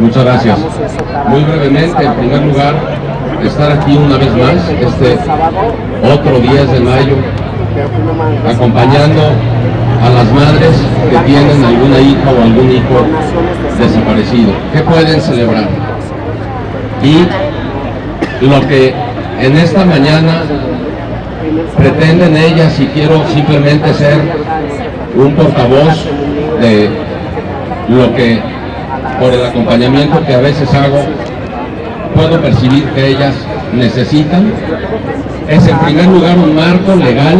Muchas gracias. Muy brevemente, en primer lugar, estar aquí una vez más, este otro 10 de mayo, acompañando a las madres que tienen alguna hija o algún hijo desaparecido. ¿Qué pueden celebrar? Y lo que en esta mañana pretenden ellas, y quiero simplemente ser un portavoz de lo que por el acompañamiento que a veces hago, puedo percibir que ellas necesitan, es en primer lugar un marco legal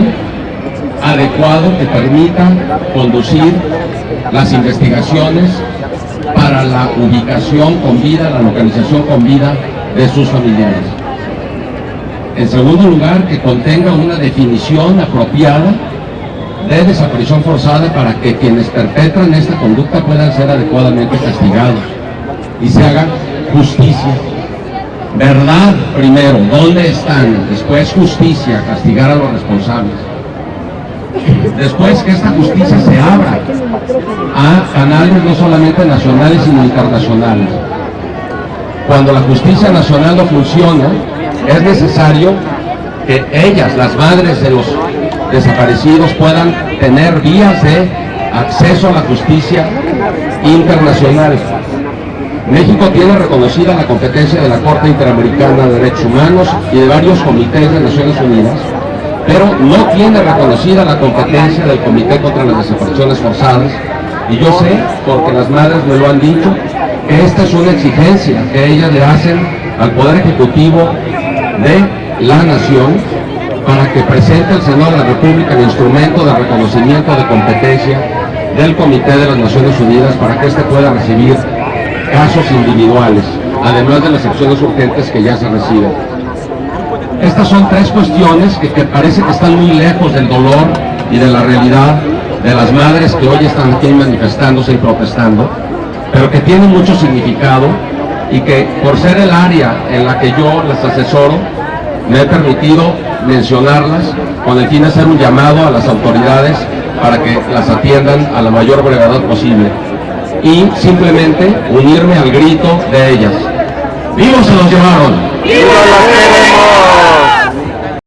adecuado que permita conducir las investigaciones para la ubicación con vida, la localización con vida de sus familiares. En segundo lugar, que contenga una definición apropiada de desaparición forzada para que quienes perpetran esta conducta puedan ser adecuadamente castigados y se haga justicia. Verdad primero, ¿dónde están? Después justicia, castigar a los responsables. Después que esta justicia se abra a canales no solamente nacionales sino internacionales. Cuando la justicia nacional no funciona, es necesario que ellas, las madres de los desaparecidos puedan tener vías de acceso a la justicia internacional. México tiene reconocida la competencia de la Corte Interamericana de Derechos Humanos y de varios comités de Naciones Unidas, pero no tiene reconocida la competencia del Comité contra las Desapariciones Forzadas, y yo sé, porque las madres me lo han dicho, que esta es una exigencia que ellas le hacen al Poder Ejecutivo de la Nación para que presente el Senado de la República el instrumento de reconocimiento de competencia del Comité de las Naciones Unidas para que éste pueda recibir casos individuales, además de las acciones urgentes que ya se reciben. Estas son tres cuestiones que, que parece que están muy lejos del dolor y de la realidad de las madres que hoy están aquí manifestándose y protestando, pero que tienen mucho significado y que por ser el área en la que yo las asesoro, me he permitido mencionarlas con el fin de hacer un llamado a las autoridades para que las atiendan a la mayor brevedad posible y simplemente unirme al grito de ellas. ¡Vivos se los llevaron! ¡Vivos los queremos!